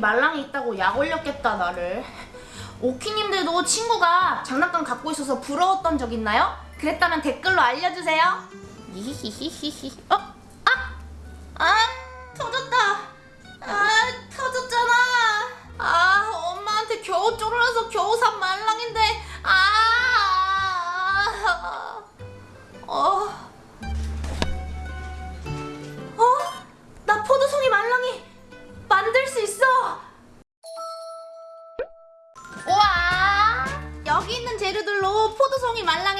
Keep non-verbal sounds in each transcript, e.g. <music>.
말랑이 있다고 약 올렸겠다 나를 오키님들도 친구가 장난감 갖고 있어서 부러웠던 적 있나요? 그랬다면 댓글로 알려주세요 <laughs> 히히히히히 어?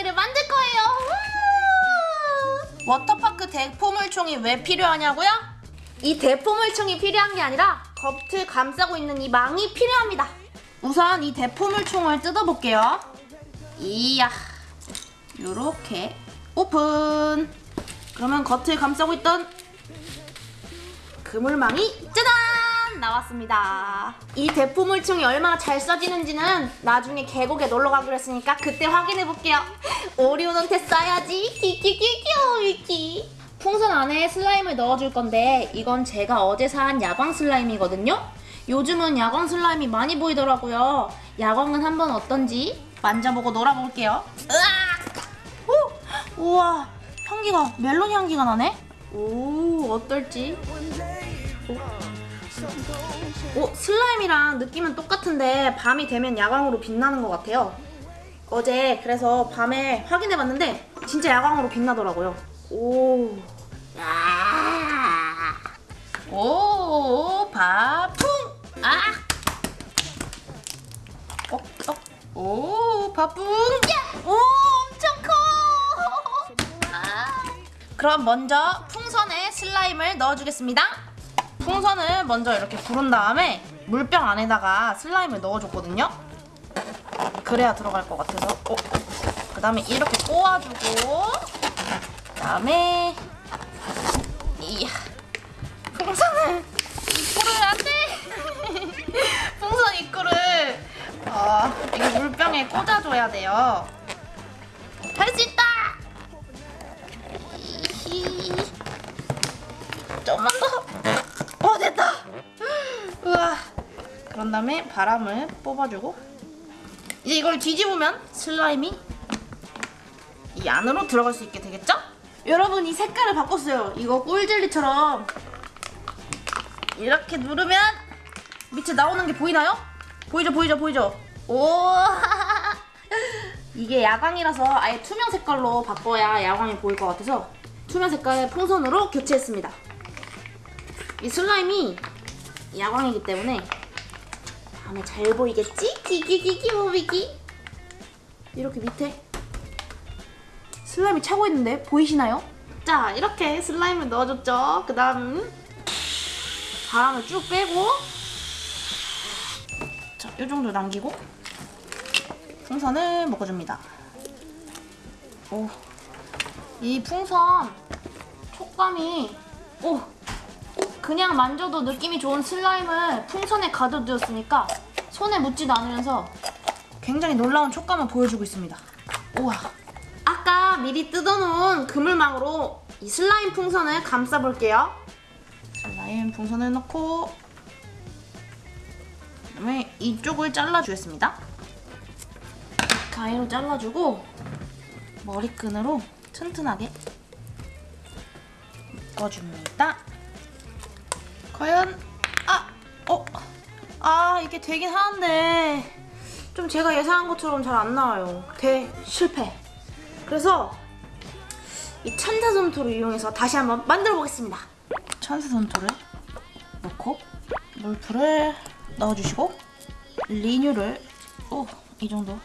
말랑이를 만들 거예요! 워터파크 대포물총이 왜 필요하냐고요? 이 대포물총이 필요한 게 아니라 겉을 감싸고 있는 이 망이 필요합니다. 우선 이 대포물총을 뜯어볼게요. 이야, 요렇게 오픈. 그러면 겉을 감싸고 있던 그물망이 짜잔 나왔습니다. 이 대포 물총이 얼마나 잘 써지는지는 나중에 계곡에 놀러 가기로 했으니까 그때 확인해 볼게요. 오리오한테 써야지. 키키키키오 위키. 풍선 안에 슬라임을 넣어줄 건데 이건 제가 어제 산 야광 슬라임이거든요. 요즘은 야광 슬라임이 많이 보이더라고요. 야광은 한번 어떤지 만져보고 놀아볼게요. 으악! 오! 우와, 향기가 멜론 향기가 나네. 오, 어떨지? 오, 슬라임이랑 느낌은 똑같은데 밤이 되면 야광으로 빛나는 것 같아요. 어제 그래서 밤에 확인해봤는데 진짜 야광으로 빛나더라고요. 오, 야, 오, 바풍, 아, 어, 어, 오, 바풍, 야, 오, 엄청 커. 아. 그럼 먼저 풍선에 슬라임을 넣어주겠습니다. 풍선을 먼저 이렇게 부른 다음에 물병 안에다가 슬라임을 넣어줬거든요. 그래야 들어갈 것 같아서. 어. 그 다음에 이렇게 꼬아주고, 그 다음에 이야 풍선을 입구를 안 돼. <laughs> 풍선 입구를 어, 이게 물병에 꽂아줘야 돼요. 그런 다음에 바람을 뽑아주고 이제 이걸 뒤집으면 슬라임이 이 안으로 들어갈 수 있게 되겠죠? 여러분 이 색깔을 바꿨어요. 이거 꿀젤리처럼 이렇게 누르면 밑에 나오는 게 보이나요? 보이죠 보이죠 보이죠? 오 <laughs> 이게 야광이라서 아예 투명 색깔로 바꿔야 야광이 보일 것 같아서 투명 색깔의 풍선으로 교체했습니다. 이 슬라임이 야광이기 때문에 밤에 잘 보이겠지? 기기기기 모비기 이렇게 밑에 슬라임이 차고 있는데 보이시나요? 자 이렇게 슬라임을 넣어줬죠. 그 다음 바람을 쭉 빼고 자, 이 정도 남기고 풍선을 먹어줍니다. 오, 이 풍선 촉감이 오 그냥 만져도 느낌이 좋은 슬라임을 풍선에 가둬두었으니까 손에 묻지도 않으면서 굉장히 놀라운 촉감을 보여주고 있습니다. 우와. 아까 미리 뜯어놓은 그물망으로 이 슬라임 풍선을 감싸볼게요. 슬라임 풍선을 넣고 그다음에 이쪽을 잘라주겠습니다. 가위로 잘라주고 머리끈으로 튼튼하게 묶어줍니다. 과연 아! 어? 아 이게 되긴 하는데 좀 제가 예상한 것처럼 잘 안 나와요. 대 실패. 그래서 이 천사 솜토를 이용해서 다시 한번 만들어 보겠습니다. 천사 솜토를 넣고 물풀을 넣어주시고 리뉴를 오 이 정도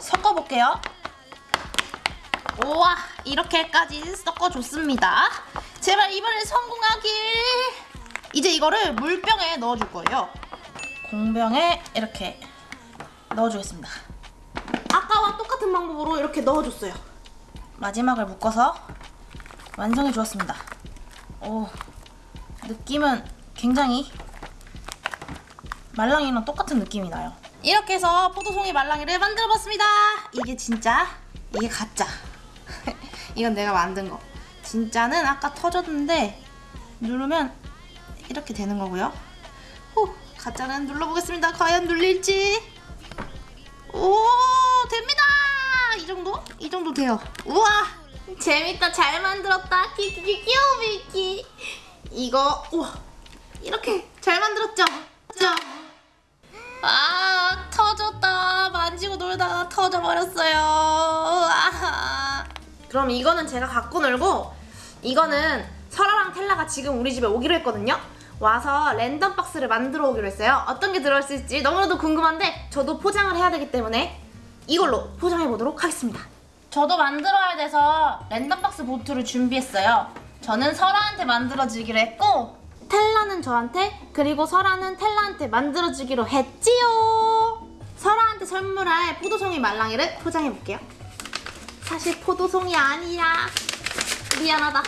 섞어볼게요. 우와 이렇게까지 섞어줬습니다. 제발 이번엔 성공하길. 이제 이거를 물병에 넣어줄 거예요. 공병에 이렇게 넣어주겠습니다. 아까와 똑같은 방법으로 이렇게 넣어줬어요. 마지막을 묶어서 완성해 주었습니다. 오, 느낌은 굉장히 말랑이랑 똑같은 느낌이 나요. 이렇게 해서 포도송이 말랑이를 만들어 봤습니다. 이게 진짜, 이게 가짜. <laughs> 이건 내가 만든 거. 진짜는 아까 터졌는데 누르면 이렇게 되는 거고요. 후, 가짜는 눌러보겠습니다. 과연 눌릴지. 오 됩니다. 이 정도? 이 정도 돼요. 우와 재밌다. 잘 만들었다. 키키키 귀여워 미키. 이거 우와 이렇게 잘 만들었죠? 자. 아 터졌다. 만지고 놀다가 터져버렸어요. 아하. 그럼 이거는 제가 갖고 놀고 이거는 설아랑 텔라가 지금 우리 집에 오기로 했거든요. 와서 랜덤 박스를 만들어 오기로 했어요. 어떤 게 들어있을지 너무나도 궁금한데 저도 포장을 해야 되기 때문에 이걸로 포장해 보도록 하겠습니다. 저도 만들어야 돼서 랜덤 박스 보트를 준비했어요. 저는 설아한테 만들어 주기로 했고 텔라는 저한테 그리고 설아는 텔라한테 만들어 주기로 했지요. 설아한테 선물할 포도송이 말랑이를 포장해 볼게요. 사실 포도송이 아니야. 미안하다.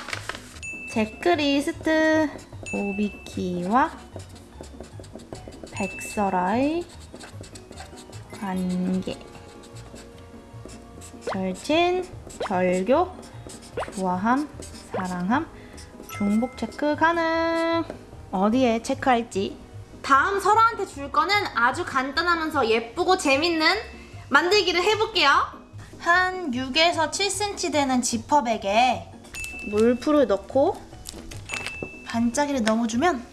제크리스트 오비키와 백설아의 관계 절친, 절교, 좋아함, 사랑함, 중복 체크 가능. 어디에 체크할지. 다음 설아한테 줄 거는 아주 간단하면서 예쁘고 재밌는 만들기를 해볼게요. 한 6에서 7cm 되는 지퍼백에 물풀을 넣고 반짝이를 넣어주면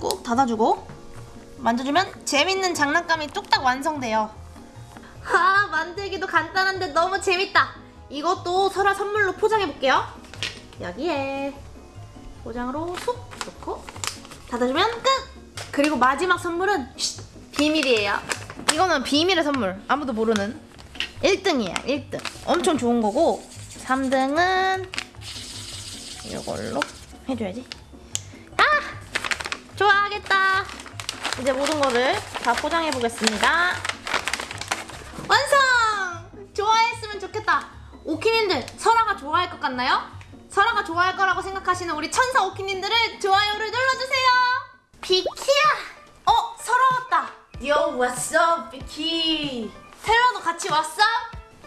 꼭 닫아주고 만져주면 재밌는 장난감이 뚝딱 완성돼요. 아 만들기도 간단한데 너무 재밌다. 이것도 설아 선물로 포장해볼게요. 여기에 포장으로 쑥 넣고 닫아주면 끝! 그리고 마지막 선물은 쉿, 비밀이에요. 이거는 비밀의 선물. 아무도 모르는 1등이에요. 1등. 엄청 좋은 거고 3등은 이걸로 해줘야지. 아! 좋아하겠다. 이제 모든 거를 다 포장해 보겠습니다. 완성! 좋아했으면 좋겠다. 오키님들 설아가 좋아할 것 같나요? 설아가 좋아할 거라고 생각하시는 우리 천사 오키님들은 좋아요를 눌러주세요. 비키야! 어 설아 왔다. Yo what's up 비키? 텔라도 같이 왔어?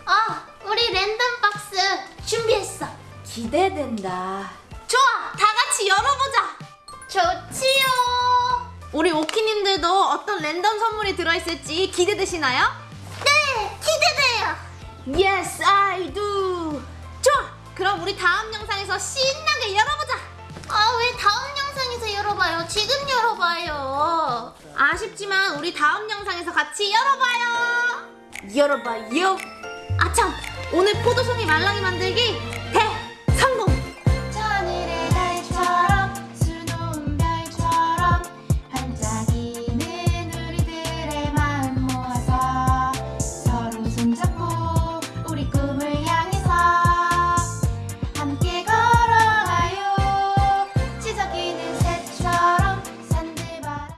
어, 우리 랜덤 박스 준비했어. 기대된다. 좋아, 다 같이 열어보자. 좋지요. 우리 오키님들도 어떤 랜덤 선물이 들어있을지 기대되시나요? 네, 기대돼요. Yes, I do. 좋아, 그럼 우리 다음 영상에서 신나게 열어보자. 아, 왜 다음 영상에서 열어봐요? 지금 열어봐요. 아쉽지만 우리 다음 영상에서 같이 열어봐요. 열어봐요. 아참, 오늘 포도송이 말랑이 만들기